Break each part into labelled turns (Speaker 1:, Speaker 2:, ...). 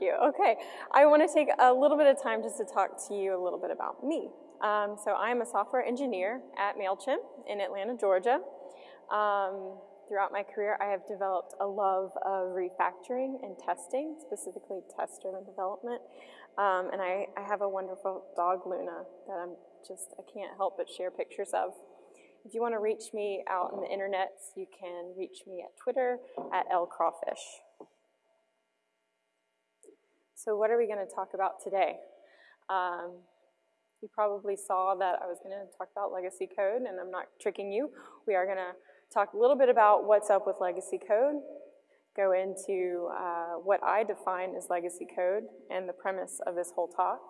Speaker 1: cute. Okay, I want to take a little bit of time just to talk to you a little bit about me. Um, so I'm a software engineer at MailChimp in Atlanta, Georgia. Um, throughout my career, I have developed a love of refactoring and testing, specifically test-driven development. Um, and I, I have a wonderful dog, Luna, that I'm just, I can't help but share pictures of. If you want to reach me out on the internet, you can reach me at Twitter at lcrawfish. So what are we going to talk about today? Um, you probably saw that I was going to talk about legacy code, and I'm not tricking you. We are going to talk a little bit about what's up with legacy code, go into uh, what I define as legacy code and the premise of this whole talk.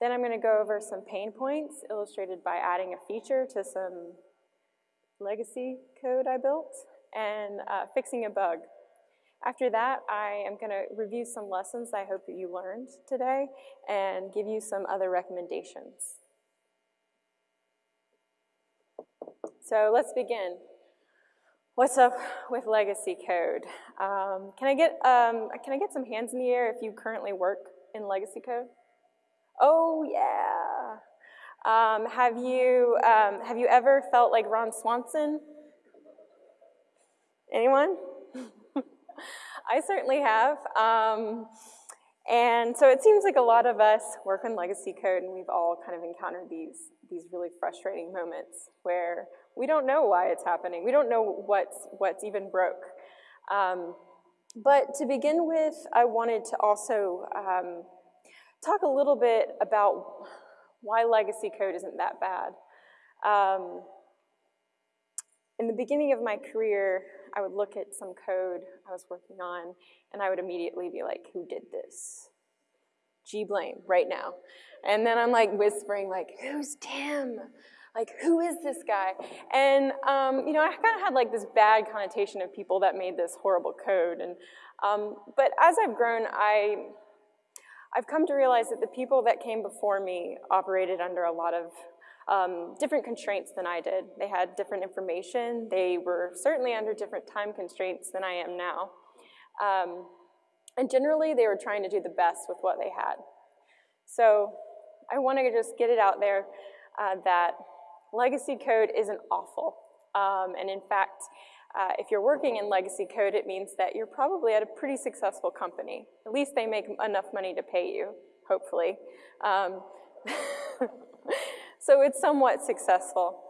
Speaker 1: Then I'm going to go over some pain points illustrated by adding a feature to some legacy code I built and uh, fixing a bug after that, I am going to review some lessons I hope that you learned today and give you some other recommendations. So let's begin. What's up with legacy code? Um, can I get um, can I get some hands in the air if you currently work in legacy code? Oh yeah. Um, have you um, have you ever felt like Ron Swanson? Anyone? I certainly have. Um, and so it seems like a lot of us work on legacy code and we've all kind of encountered these, these really frustrating moments where we don't know why it's happening. We don't know what's, what's even broke. Um, but to begin with, I wanted to also um, talk a little bit about why legacy code isn't that bad. Um, in the beginning of my career, I would look at some code I was working on, and I would immediately be like, who did this? G blame right now. And then I'm like whispering like, who's Tim? Like, who is this guy? And, um, you know, I kind of had like this bad connotation of people that made this horrible code. And, um, but as I've grown, I, I've come to realize that the people that came before me operated under a lot of um, different constraints than I did. They had different information. They were certainly under different time constraints than I am now. Um, and generally, they were trying to do the best with what they had. So I want to just get it out there uh, that legacy code isn't awful. Um, and in fact, uh, if you're working in legacy code, it means that you're probably at a pretty successful company. At least they make enough money to pay you, hopefully. Um, so it's somewhat successful.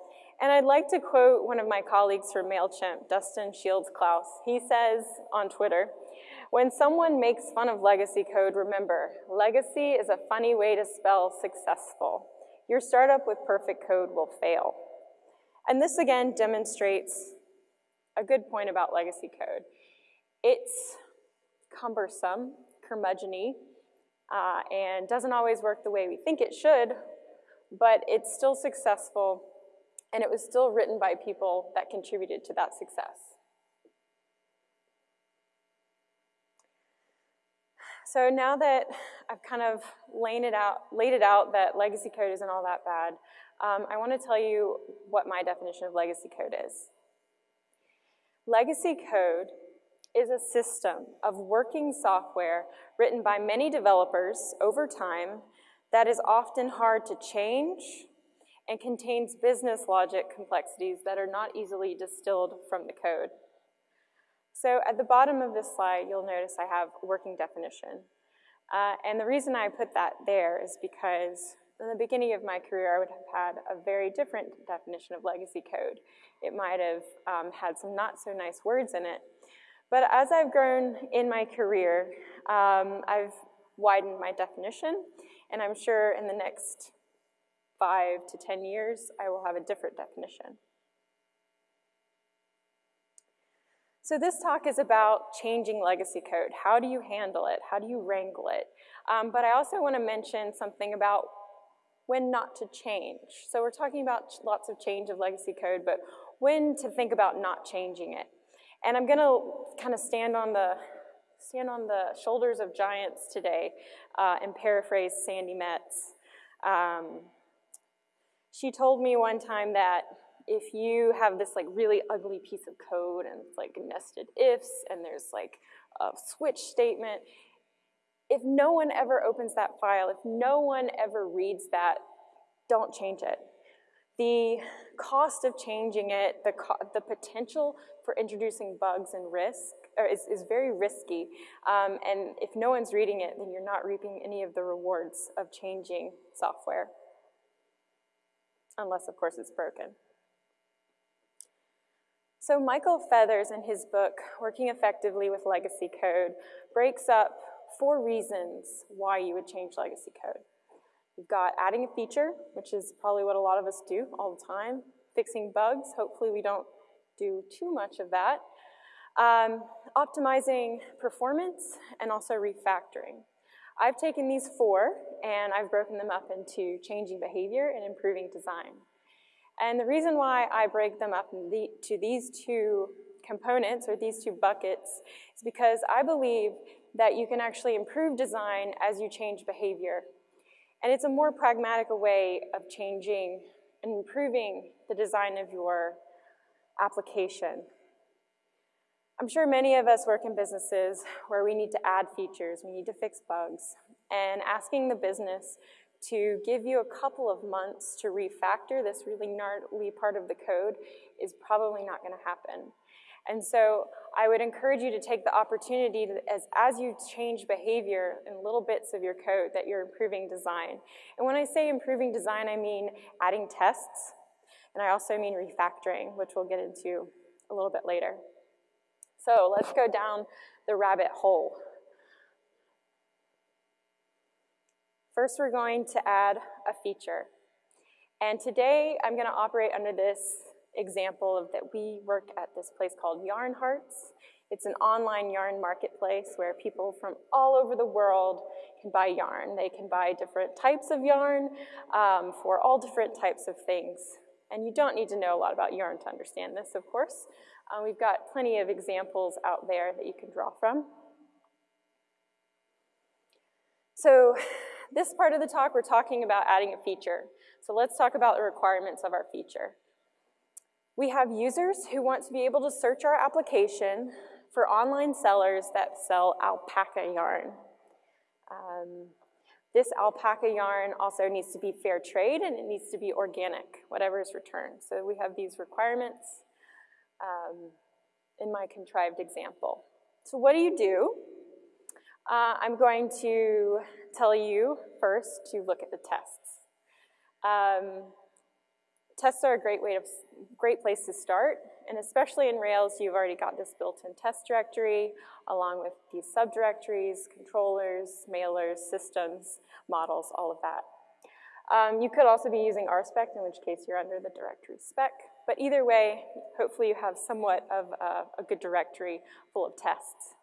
Speaker 1: And I'd like to quote one of my colleagues from MailChimp, Dustin Shields Klaus. He says on Twitter, when someone makes fun of legacy code, remember, legacy is a funny way to spell successful. Your startup with perfect code will fail. And this again demonstrates a good point about legacy code. It's cumbersome, curmudgeony, uh, and doesn't always work the way we think it should but it's still successful, and it was still written by people that contributed to that success. So now that I've kind of laid it out, laid it out that legacy code isn't all that bad, um, I want to tell you what my definition of legacy code is. Legacy code is a system of working software written by many developers over time that is often hard to change and contains business logic complexities that are not easily distilled from the code. So at the bottom of this slide, you'll notice I have working definition. Uh, and the reason I put that there is because in the beginning of my career, I would have had a very different definition of legacy code. It might have um, had some not so nice words in it. But as I've grown in my career, um, I've widened my definition and I'm sure in the next five to 10 years, I will have a different definition. So this talk is about changing legacy code. How do you handle it? How do you wrangle it? Um, but I also want to mention something about when not to change. So we're talking about lots of change of legacy code, but when to think about not changing it. And I'm going to kind of stand on the stand on the shoulders of giants today uh, and paraphrase Sandi Metz. Um, she told me one time that if you have this like really ugly piece of code and it's like nested ifs and there's like a switch statement, If no one ever opens that file, if no one ever reads that, don't change it. The cost of changing it, the, the potential for introducing bugs and risk is, is very risky. Um, and if no one's reading it, then you're not reaping any of the rewards of changing software. Unless, of course, it's broken. So Michael Feathers, in his book, Working Effectively with Legacy Code, breaks up four reasons why you would change legacy code. You've got adding a feature, which is probably what a lot of us do all the time, fixing bugs, hopefully we don't do too much of that, um, optimizing performance, and also refactoring. I've taken these four and I've broken them up into changing behavior and improving design. And the reason why I break them up the, to these two components or these two buckets is because I believe that you can actually improve design as you change behavior. And it's a more pragmatic way of changing and improving the design of your application. I'm sure many of us work in businesses where we need to add features, we need to fix bugs, and asking the business to give you a couple of months to refactor this really gnarly part of the code is probably not gonna happen. And so I would encourage you to take the opportunity to, as, as you change behavior in little bits of your code that you're improving design. And when I say improving design, I mean adding tests, and I also mean refactoring, which we'll get into a little bit later. So let's go down the rabbit hole. First, we're going to add a feature. And today, I'm gonna operate under this example of that we work at this place called Yarn Hearts. It's an online yarn marketplace where people from all over the world can buy yarn. They can buy different types of yarn um, for all different types of things. And you don't need to know a lot about yarn to understand this, of course. Uh, we've got plenty of examples out there that you can draw from. So this part of the talk, we're talking about adding a feature. So let's talk about the requirements of our feature. We have users who want to be able to search our application for online sellers that sell alpaca yarn. Um, this alpaca yarn also needs to be fair trade and it needs to be organic, whatever is returned. So we have these requirements um, in my contrived example. So what do you do? Uh, I'm going to tell you first to look at the tests. Um, tests are a great way to, great place to start, and especially in Rails, you've already got this built-in test directory, along with these subdirectories, controllers, mailers, systems, models, all of that. Um, you could also be using RSpec, in which case you're under the directory spec. But either way, hopefully you have somewhat of a, a good directory full of tests.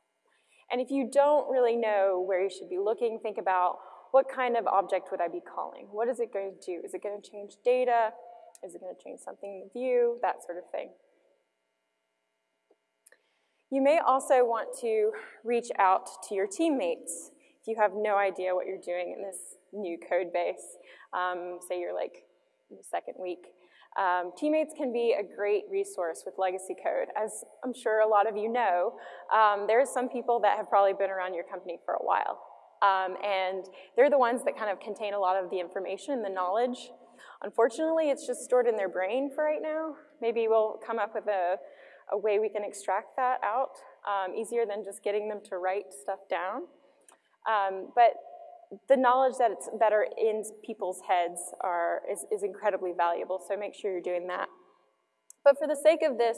Speaker 1: And if you don't really know where you should be looking, think about what kind of object would I be calling? What is it going to do? Is it going to change data? Is it going to change something in the view? That sort of thing. You may also want to reach out to your teammates if you have no idea what you're doing in this new code base. Um, say you're like in the second week. Um, teammates can be a great resource with legacy code. As I'm sure a lot of you know, um, there's some people that have probably been around your company for a while. Um, and they're the ones that kind of contain a lot of the information and the knowledge. Unfortunately, it's just stored in their brain for right now. Maybe we'll come up with a, a way we can extract that out um, easier than just getting them to write stuff down. Um, but the knowledge that, it's, are in people's heads are, is, is incredibly valuable, so make sure you're doing that. But for the sake of this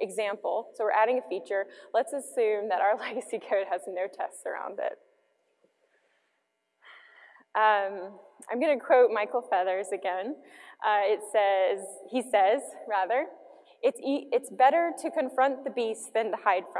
Speaker 1: example, so we're adding a feature, let's assume that our legacy code has no tests around it. Um, I'm going to quote Michael Feathers again. Uh, it says, he says, rather, it's, e it's better to confront the beast than to hide from